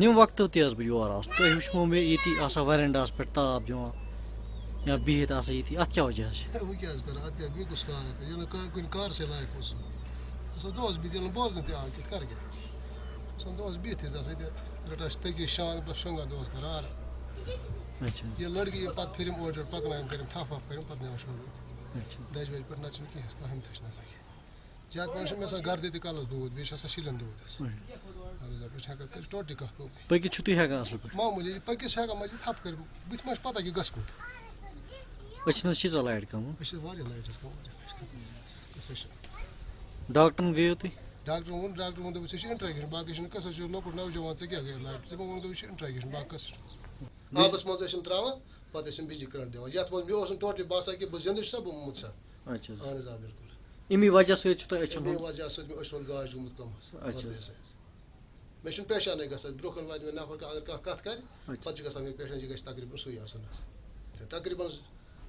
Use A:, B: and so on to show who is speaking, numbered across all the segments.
A: نم وقت تہ بہ یور آس۔ تہ وچھو مے یتی آسان ویرنڈاس پہ تاپ دِوان یا بِہِتھ آسان یتی اتھ کیا وجہ
B: کَرٕ نہٕ نہٕ کَرٕ
A: اچھا۔
B: ییٚلہِ لٔڑکی پھِرِم اورٕ یورٕ پَکنایم کٔرِم تھپھ وَپھ کٔرِم پَتہٕ نِوان دَجہِ وَجہِ پٮ۪ٹھ نَتہٕ چھِنہٕ کینٛہہ زیادٕ پَہَن چھِ مےٚ آسان گردِ تہِ کَلَس دود بیٚیہِ چھِ آسان شِلَن دود حظ اہن حظ آ بہٕ چھُس ہٮ۪کان کٔرِتھ ٹوٹلی کانٛہہ پرٛابلِم
A: پٔکِتھ چھُو تُہۍ ہٮ۪کان اَصٕل پٲٹھۍ
B: معموٗلی پٔکِتھ چھِ ہٮ۪کان مٔجی تھپھ کٔرِتھ بٕتھِ ما چھِ پَتہ کہِ گژھِ کوٚت
A: أچھن حظ چھِ لایٹ کَم
B: أسۍ چھِ واریاہ لایٹ حظ کَم قٕصَے چھِ
A: ڈاکٹرن گٔیو تُہۍ
B: ڈاکٹر ووٚن ڈاکٹر ووٚن دوٚپُس ژےٚ چھِ اِنٹرٛیگیشن باقٕے چھُنہٕ چھُ لۄکُٹ نوجوان ژےٚ کیٛاہ گٔے لایٹ تِمو ووٚن دوٚپُس یہِ چھِ اِنٹرٛیگیشن باقٕے قٕصہٕ چھُنہٕ آبَس منٛز ٲسۍ یِم ترٛاوان پَتہٕ ٲسۍ یِم بِجلی کَرنٹ دِوان یَتھ منٛز مےٚ اوس نہٕ ٹوٹلی باسان کہِ بہٕ زِندٕ چھُسا بہٕ موٗد سا
A: اچھا
B: اہن حظ آ بِلکُل
A: امی وجہ سۭتۍ تۄہہِ أچھن
B: اَمے
A: ہُنٛد
B: وجہ سۭتۍ مےٚ أچھ ہُنٛد گاش گوٚمُت کَم. وردی مےٚ چھُنہٕ پیشانٕے گژھان برونٛہہ کَنہِ واتہِ مےٚ نفر کانٛہہ اگر کانٛہہ کَتھ کَرِ. پَتہٕ چھُ گژھان مےٚ پیشَن یہِ گژھِ تقریٖبن سُے آسُن حظ تہٕ تقریٖبن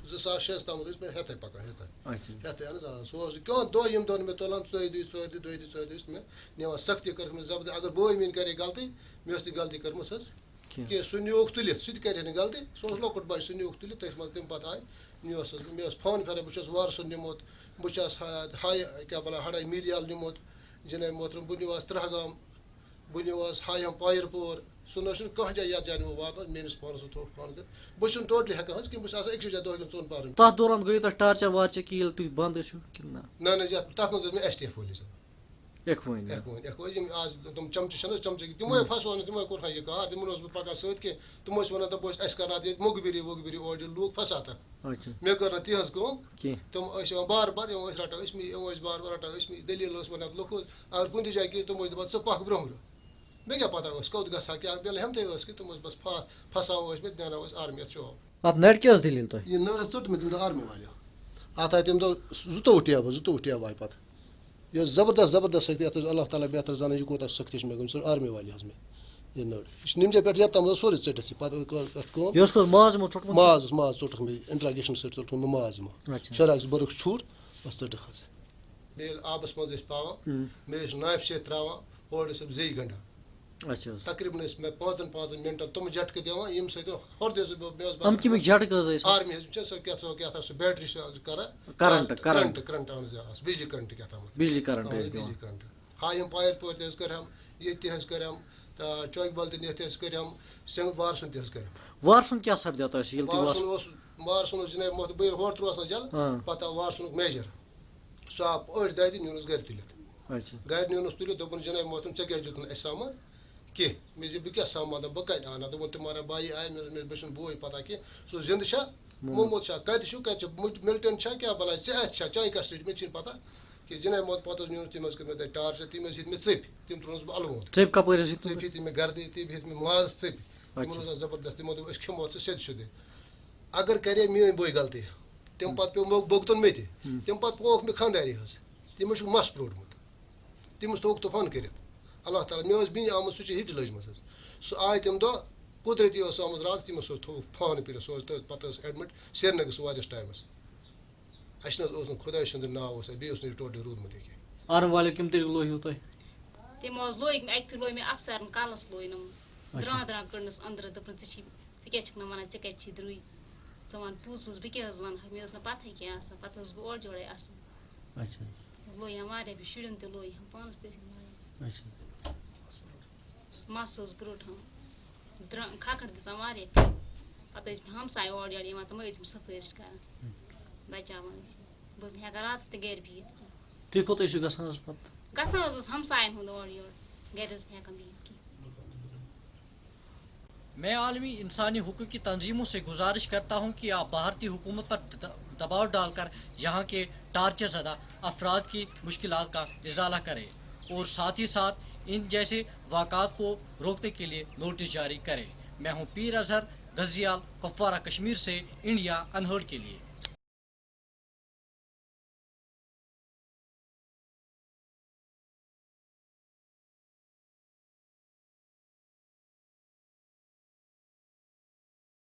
B: زٕ ساس شیٚیَس تامَتھ ٲسۍ مےٚ ہٮ۪تھَے پَکان ہٮ۪تھَے ہٮ۪تھٕے اہن حظ آ سُہ اوس کانٛہہ دۄہ یِم دۄہ مےٚ تُلان ژۄیہِ دُہۍ ژورِ دُہۍ دۄیہِ دُہۍ ژورِ دُہۍ مےٚ نِوان سختی کٔرٕکھ مےٚ زبردست اگر بٲے میٛٲنۍ کَرے غلطی مےٚ ٲس تہِ غلطی کٔرمٕژ حظ
A: کینٛہہ
B: کینٛہہ سُہ نیوٗکھ تُلِتھ سُہ نہٕ غلطی سُہ لۄکُٹ بَچہِ سُہ نیوٗکھ تُلِتھ تٔتھۍ منٛز تَمہِ پَتہٕ آے نیوٗس مےٚ ٲس فون پھیران بہٕ چھُس وارٕ سُنٛد نِمُت بہٕ چھَس ہاے کیٛاہ وَنان ہَڑاے میٖریال نِمُت جِناب محترم بہٕ نِوہَس ترٛہگام بہٕ نِوہَس ہایم پایِر پوٗر سُہ نہ چھُنہٕ کانٛہہ جایہِ یَتھ جایہِ نہٕ بہٕ واتناو میٲنِس پانَس کٔرِتھ بہٕ چھُس ٹوٹلی ہٮ۪کان حظ کِہیٖنۍ بہٕ چھُس آسان أکسٕے جایہِ دۄہ کٮ۪ن ژۄن پارَن
A: تَتھ دوران گٔیو تۄہہِ ٹارچر وارچر کہِ ییٚلہِ تُہۍ بنٛد ٲسِو کِنہٕ نہ
B: نہ نہ یَتھ تَتھ منٛز ٲس مےٚ ایس ٹی ایف وٲلِس ایٚکوٲنۍ یِم آز تِم چَمچہِ چھِنہٕ حظ چَمچہِ تِموے پھسو نہٕ کوٚر یہِ کار. تِمن اوسُس بہٕ پَکان سۭتۍ کینٛہہ تِم ٲسۍ وَنان دَپو اَسہِ کَرناو ییٚتہِ موٚگبِری ووٚگبِری اورٕ یورٕ لوٗکھ پھساتَکھ مےٚ کٔر نہٕ تِہنٛز کٲم
A: کینٛہہ
B: تِم ٲسۍ یِوان بار بار یِم ٲسۍ رَٹان ٲسۍ یِم ٲسۍ بار بار رَٹان ٲسۍ دٔلیٖل ٲس وَنان لُکھ اگر کُنہِ تہِ جایہِ کینٛہہ تِم ٲسۍ دَپان ژٕ پَکھ برونٛہہ برونٛہہ مےٚ کیٛاہ پَتہ ٲس کوٚت گژھٕ ہا کیٛاہ بیٚیہِ ہٮ۪متٕے ٲس کہِ تِم ٲسۍ بَس پھا پھساوان ٲسۍ مےٚ دیٛاوان ٲسۍ آرمی اَتھ جاب
A: اَتھ نَرِ کیٛاہ ٲس دٔلیٖل تۄہہِ
B: یہِ نٔر حظ ژٔٹ مےٚ تَمہِ دۄہ آرمی والیو اَتھ آے تَمہِ دۄہ زٕتووُہ ٹیبہٕ زٕتووُہ ٹیبہٕ آیہِ پَتہٕ یہِ زبردست زبردست سختی یَتھ حظ اللہ تعالیٰ بہتر زانان یہِ کوٗتاہ سختی مےٚ گٔمٕژ سۄ آرمی والی حظ مےٚ یہِ نٔر یہِ نِمجے پٮ۪ٹھ یَتھ تام حظ سورُے ژٔٹِتھ یہِ
A: ماز یِمو ژوٚٹمُت
B: ماز ماز ژوٚٹُکھ مےٚ اِنٹراگیشن سۭتۍ ژوٚٹُکھ مےٚ ماز یِمو
A: اچھا۔
B: شراک بٔرٕکھ چھوٗر بَس ژٔٹٕکھ حظ ییٚلہِ آبَس
A: ہُم.
B: بیٚیہِ ٲسۍ ناپہِ سۭتۍ ترٛاوان اورٕ ٲسۍ زیٚیہِ گَنڈان
A: اچھا حظ
B: تقریٖبن ٲسۍ مےٚ پانٛژَن پانٛژَن مِنٹَن تِم جَٹکہٕ دِوان ییٚمہِ سۭتۍ اوس
A: یِم کَمِکۍ جھٹکہٕ حظ ٲسۍ
B: آرمی حظ چھِ سۄ کیٛاہ تھام سُہ بیٹری چھِ کران
A: کرنٹ کرنٹ
B: کرنٹ۔ اہن حظ بِجلی کرنٹ کیٛاہ تام
A: بِجلی کرنٹ
B: حظ بِجلی کرنٹ۔ ہا یِم پایَر پورِ تہِ حظ کٔرہم ییٚتہِ تہِ حظ کٔرہم تہٕ چوکہِ بل تہِ نِتھ تہِ حظ کٔرہم سِنٛگ وارسُن تہِ حظ کٔرِم
A: وارسُن کیٛاہ سَپدیو تۄہہِ سُہ ییٚلہِ
B: وارسُن
A: وار
B: اوس وارسُن اوس جِناب بہٕ ییٚلہِ ہورٕ ترٛووس نہ جل
A: ہاں۔
B: پَتہٕ آو وارسُنُک میجر۔ سُہ آو أڑۍ دادِ نیونَس گرِ تُلِتھ
A: اچھا۔
B: گرِ نیونَس تُلِتھ دوٚپُن جِناب محترم ژےٚ کیٛازِ دیُت نہٕ اَسہِ سامان کینٛہہ مےٚ بہٕ دَپ بہٕ کَتہِ اَنہٕ ہا دوٚپُن تِمہارا بایی آے مےٚ بہٕ بوے پَتہ کینٛہہ سُہ زِندٕ چھا موموٗد چھا کَتہِ چھُ کَتہِ چھُ مِلٹن چھا کیٛاہ بَلاے ژےٚ اَتھِ چھا چانہِ کَسٹڈی مےٚ چھِنہٕ پَتہ کہِ جِناب محمد پَتہٕ تٔمۍ حظ کٔر مےٚ تَتہِ ٹارچَر تٔمۍ حظ ہیٚتۍ مےٚ ژٔپۍ تِم ترٛوونَس بہٕ
A: کَپٲرۍ ٲسۍ
B: ژٔپۍ
A: ییٚتہِ
B: ہیٚتۍ مےٚ گردِ تٔمۍ ہیٚتۍ مےٚ ماز ژٔپۍ تِمن اوس آسان زبردست تِمو دوٚپ أسۍ کھٮ۪مو ژٕ سیٚدِ سیٚودُے اگر کَرے میٲنۍ بٲے غلطی تَمہِ پَتہٕ پیوٚو مےٚ بوٚگتُن مےٚ تہِ. تَمہِ پَتہٕ پووُکھ مےٚ خانداری حظ تٔمِس چھُکھ مَس پرٛوٹمُت تٔمِس تھوٚوُکھ طوفان کٔرِتھ اللہ تعالیٰ مےٚ ٲس بیٚنہِ آمٕژ سُہ چھِ ہِٹ لٔجمٕژ حظ سُہ آے تَمہِ دۄہ قُدرتی ٲس آمٕژ راتھ تٔمِس اوس تھوٚوُکھ فان کٔرِتھ سُہ اوس تٔتھۍ پَتہٕ ٲس ایڈمِٹ سرینگرَس واریاہَس ٹایمَس اَسہِ نہ حظ اوس نہٕ خۄداے سُنٛد ناو اوس اَسہِ بیٚیہِ اوس نہٕ یہِ ٹوٹلی روٗدمُت ییٚکیٛاہ
A: آرم والیو کَمہِ طریٖقہٕ لویو تۄہہِ
C: تِمو حظ لوگ مےٚ اَکہِ پھِرِ لوگ مےٚ اَفسَرن کَلَس لوینَم
A: اچھا.
C: درٛان درٛان کٔڑنَس أنٛدرٕ دوٚپُن ژٕ چھی ژٕ کیٛازِ چھُکھ نہٕ وَنان ژےٚ کَتہِ چھی درٛے ژٕ وَن پوٚز پوٚز بہٕ کیٛاہ حظ وَنہٕ ہا مےٚ ٲس نہٕ پَتہٕے کینٛہہ آسان پَتہٕ ٲسٕس بہٕ اورٕ یورَے آسان
A: اچھا
C: لویَم واریاہ بیٚیہِ شُرٮ۪ن تہِ لویَم پانَس تہِ ٲسِم لویَم
A: اچھا
C: مَس اوس کھکھٕر دِژان واریاہ پھِرِ پَتہٕ ٲسۍ مےٚ ہمساے اورٕ یورٕ یِوان تِمَے ٲسۍ مےٚ سفٲرِش کَران بَچاوان ٲسۍ بہٕ ٲسٕس نہٕ ہٮ۪کان راتَس تہِ گَرِ بِہِتھ
A: تُہۍ کوٚت ٲسِو گژھان حظ پَتہٕ
C: گژھان حظ اوس ہمسایَن ہُنٛد اورٕ یورٕ گَرِ نہٕ ہٮ۪کان بِہِتھ کینٛہہ
A: میں عالمی انسانی حقوق کی تنظیموں سے گزارش کرتا ہوں کہ آپ بھارتی حکومت پر دباؤ ڈال کر یہاں کے ٹارچر زدہ افراد کی مشکلات کا ازالہ کریں۔ اور ساتھ ہی ساتھ ان جیسے واقعات کو روکنے کے لیے نوٹس جاری کریں۔ میں ہوں پیر اظہر غزیال کپوارہ کشمیر سے، انڈیا انہرڈ کے لیے۔